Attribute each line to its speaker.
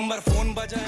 Speaker 1: number phone बजा